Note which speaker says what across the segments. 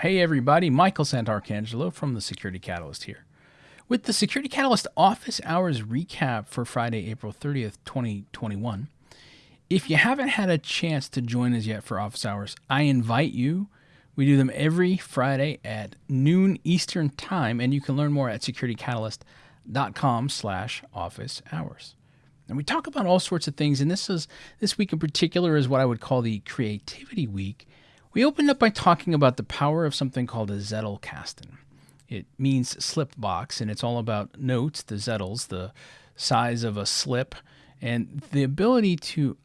Speaker 1: Hey everybody, Michael Santarcangelo from the Security Catalyst here. With the Security Catalyst office hours recap for Friday, April 30th, 2021. If you haven't had a chance to join us yet for office hours, I invite you. We do them every Friday at noon Eastern Time, and you can learn more at securitycatalyst.com slash office hours. And we talk about all sorts of things, and this is this week in particular is what I would call the creativity week. We opened up by talking about the power of something called a Zettelkasten. It means slip box, and it's all about notes, the Zettels, the size of a slip, and the ability to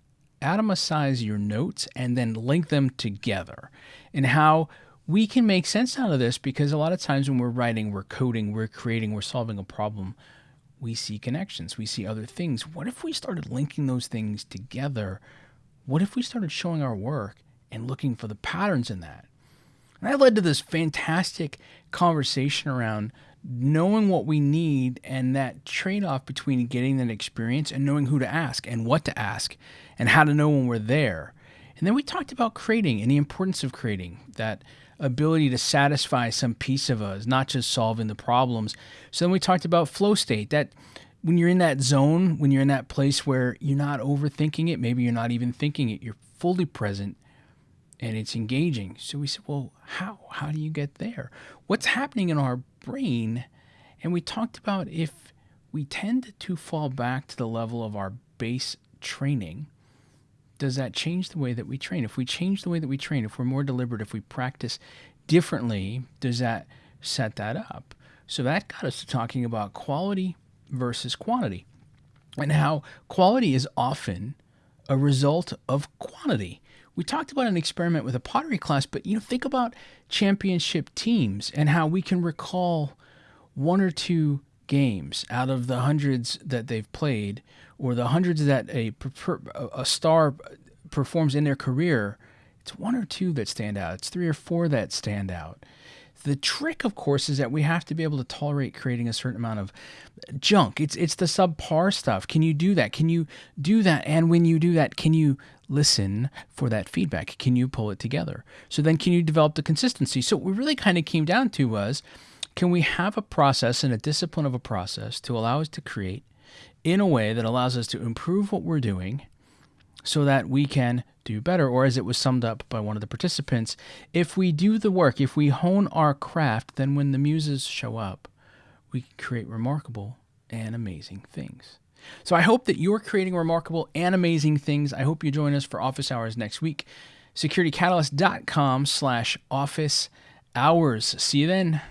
Speaker 1: atomize your notes and then link them together, and how we can make sense out of this because a lot of times when we're writing, we're coding, we're creating, we're solving a problem we see connections, we see other things. What if we started linking those things together? What if we started showing our work and looking for the patterns in that? And that led to this fantastic conversation around knowing what we need and that trade off between getting that experience and knowing who to ask and what to ask and how to know when we're there. And then we talked about creating and the importance of creating that ability to satisfy some piece of us, not just solving the problems. So then we talked about flow state that when you're in that zone, when you're in that place where you're not overthinking it, maybe you're not even thinking it, you're fully present and it's engaging. So we said, well, how? How do you get there? What's happening in our brain? And we talked about if we tend to fall back to the level of our base training, does that change the way that we train? If we change the way that we train, if we're more deliberate, if we practice differently, does that set that up? So that got us to talking about quality versus quantity and how quality is often a result of quantity. We talked about an experiment with a pottery class, but you know, think about championship teams and how we can recall one or two games out of the hundreds that they've played or the hundreds that a a star performs in their career, it's one or two that stand out. It's three or four that stand out. The trick, of course, is that we have to be able to tolerate creating a certain amount of junk. It's it's the subpar stuff. Can you do that? Can you do that? And when you do that, can you listen for that feedback? Can you pull it together? So then, can you develop the consistency? So what we really kind of came down to was, can we have a process and a discipline of a process to allow us to create in a way that allows us to improve what we're doing so that we can do better. Or, as it was summed up by one of the participants, if we do the work, if we hone our craft, then when the muses show up, we can create remarkable and amazing things. So, I hope that you're creating remarkable and amazing things. I hope you join us for office hours next week. SecurityCatalyst.com slash office hours. See you then.